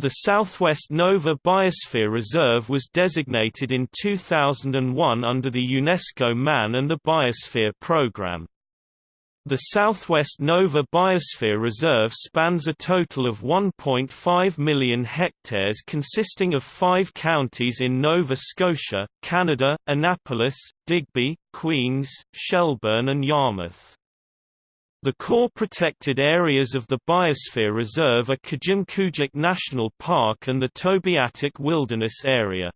The Southwest Nova Biosphere Reserve was designated in 2001 under the UNESCO Man and the Biosphere Programme. The Southwest Nova Biosphere Reserve spans a total of 1.5 million hectares consisting of five counties in Nova Scotia, Canada, Annapolis, Digby, Queens, Shelburne and Yarmouth. The core protected areas of the Biosphere Reserve are Kejimkujik National Park and the Tobeatic Wilderness Area.